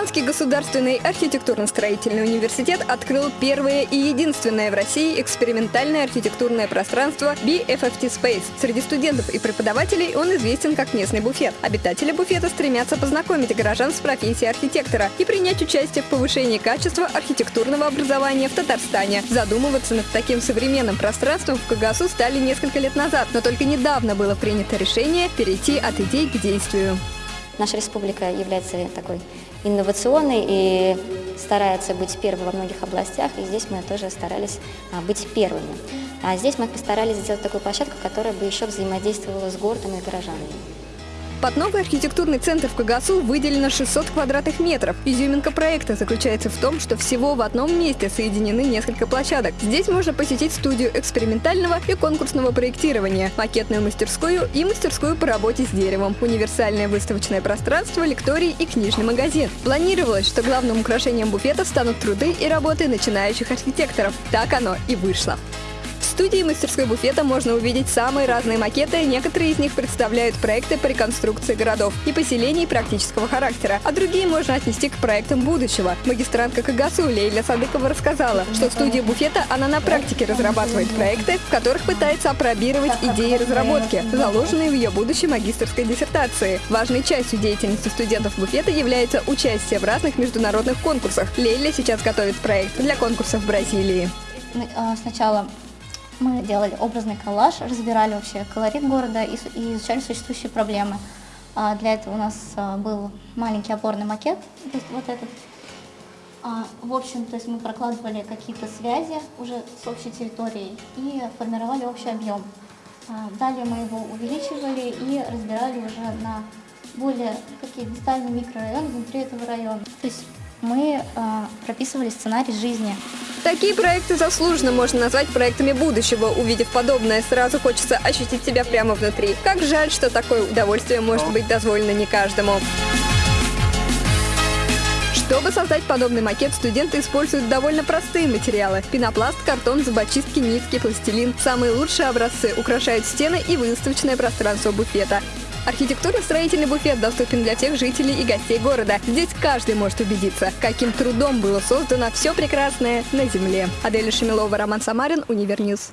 Казанский государственный архитектурно-строительный университет открыл первое и единственное в России экспериментальное архитектурное пространство BFFT Space. Среди студентов и преподавателей он известен как местный буфет. Обитатели буфета стремятся познакомить горожан с профессией архитектора и принять участие в повышении качества архитектурного образования в Татарстане. Задумываться над таким современным пространством в КГСУ стали несколько лет назад, но только недавно было принято решение перейти от идей к действию. Наша республика является такой инновационной и старается быть первой во многих областях, и здесь мы тоже старались а, быть первыми. А здесь мы постарались сделать такую площадку, которая бы еще взаимодействовала с городом и горожанами. Под новый архитектурный центр в Кагасу выделено 600 квадратных метров. Изюминка проекта заключается в том, что всего в одном месте соединены несколько площадок. Здесь можно посетить студию экспериментального и конкурсного проектирования, макетную мастерскую и мастерскую по работе с деревом, универсальное выставочное пространство, лекторий и книжный магазин. Планировалось, что главным украшением буфета станут труды и работы начинающих архитекторов. Так оно и вышло студии мастерской буфета можно увидеть самые разные макеты, некоторые из них представляют проекты по реконструкции городов и поселений практического характера, а другие можно отнести к проектам будущего. Магистрантка КГСУ Лейля Садыкова рассказала, что в студии буфета она на практике разрабатывает проекты, в которых пытается опробировать идеи разработки, заложенные в ее будущей магистрской диссертации. Важной частью деятельности студентов буфета является участие в разных международных конкурсах. Лейля сейчас готовит проект для конкурса в Бразилии. А, сначала мы делали образный коллаж, разбирали вообще колорит города и, изучали существующие проблемы. А для этого у нас а, был маленький опорный макет, то есть вот этот. А, в общем, то есть мы прокладывали какие-то связи уже с общей территорией и формировали общий объем. А, далее мы его увеличивали и разбирали уже на более такие дистальные микрорайоны внутри этого района. То есть мы а, прописывали сценарий жизни Такие проекты заслуженно можно назвать проектами будущего. Увидев подобное, сразу хочется ощутить себя прямо внутри. Как жаль, что такое удовольствие может быть дозволено не каждому. Чтобы создать подобный макет, студенты используют довольно простые материалы. Пенопласт, картон, зубочистки, нитки, пластилин. Самые лучшие образцы украшают стены и выставочное пространство буфета. Архитектурно-строительный буфет доступен для всех жителей и гостей города. Здесь каждый может убедиться, каким трудом было создано все прекрасное на земле. Аделя Шемилова, Роман Самарин, Univer News.